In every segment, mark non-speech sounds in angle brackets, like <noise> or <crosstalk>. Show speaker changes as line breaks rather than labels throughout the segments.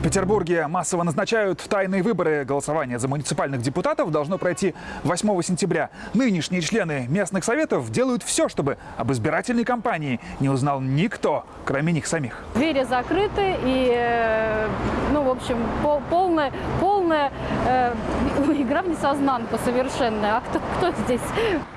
В Петербурге массово назначают тайные выборы. Голосование за муниципальных депутатов должно пройти 8 сентября. Нынешние члены местных советов делают все, чтобы об избирательной кампании не узнал никто, кроме них самих.
Двери закрыты и, э, ну, в общем, пол- полная, полная э, <laughs> игра в несознанку совершенная. А кто, кто здесь?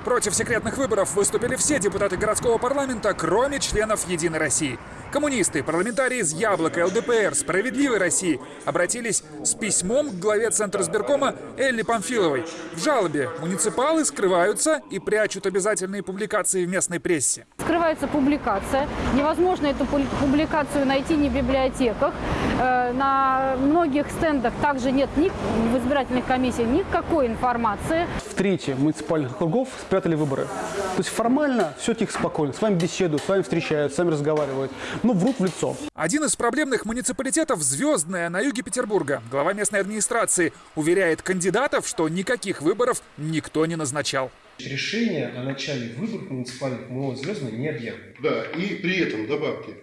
Против секретных выборов выступили все депутаты городского парламента, кроме членов «Единой России». Коммунисты, парламентарии из «Яблока», ЛДПР, «Справедливой России» обратились с письмом к главе Центра сберкома Элли Памфиловой. В жалобе муниципалы скрываются и прячут обязательные публикации в местной прессе.
Скрывается публикация. Невозможно эту пу- публикацию найти ни в библиотеках. Э, на многих стендах также нет ни в избирательных комиссиях никакой информации.
в трети муниципальных округов спрятали выборы. То есть формально все тихо, спокойно. С вами беседуют, с вами встречаются, с вами разговаривают. Но врут в лицо.
Один из проблемных муниципалитетов – Звездная, на юге Петербурга. Глава местной администрации уверяет кандидатов, что никаких выборов никто не назначал.
Решение о начале выборов муниципальных МО «Звездный» не объявлено.
Да, и при этом добавьте,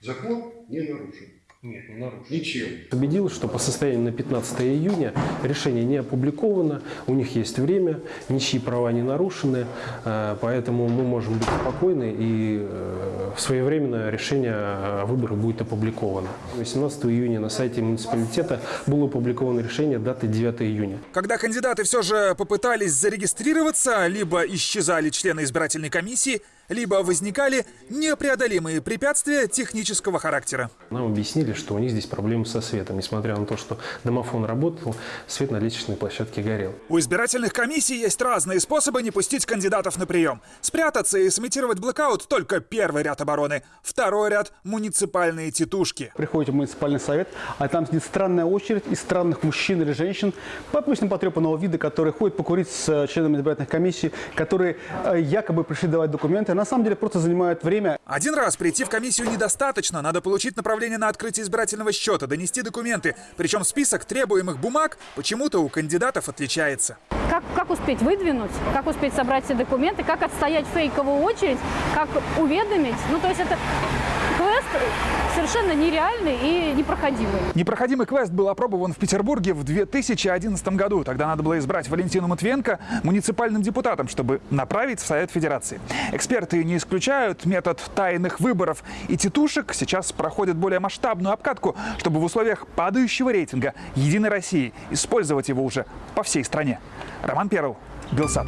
закон не нарушен.
Нет, не нарушено.
Ничем.
Убедилась, что по состоянию на 15 июня решение не опубликовано, у них есть время, ничьи права не нарушены, э, поэтому мы можем быть спокойны и э, своевременно решение о выборах будет опубликовано. 18 июня на сайте муниципалитета было опубликовано решение даты 9 июня.
Когда кандидаты все же попытались зарегистрироваться, либо исчезали члены избирательной комиссии, либо возникали непреодолимые препятствия технического характера.
Нам объяснили, что у них здесь проблемы со светом, несмотря на то, что домофон работал, свет на лестничной площадке горел.
У избирательных комиссий есть разные способы не пустить кандидатов на прием. Спрятаться и сымитировать блокаут – только первый ряд обороны. Второй ряд – муниципальные титушки.
Приходите в муниципальный совет, а там сидит странная очередь из странных мужчин или женщин, обычно потрепанного вида, которые ходят покурить с э, членами избирательных комиссий, которые э, якобы пришли давать документы, а на самом деле просто занимают время.
Один раз прийти в комиссию недостаточно. Надо получить направление на открытие избирательного счета, донести документы. Причем список требуемых бумаг почему-то у кандидатов отличается.
Как, как успеть выдвинуть, как успеть собрать все документы, как отстоять фейковую очередь, как уведомить. Ну, то есть это квест совершенно нереальный и непроходимый.
Непроходимый квест был опробован в Петербурге в 2011 году. Тогда надо было избрать Валентину Матвиенко муниципальным депутатом, чтобы направить в Совет Федерации. Эксперты не исключают метод тайных выборов и титушек сейчас проходит более масштабную обкатку, чтобы в условиях падающего рейтинга Единой России использовать его уже по всей стране. Роман Перл, Белсат.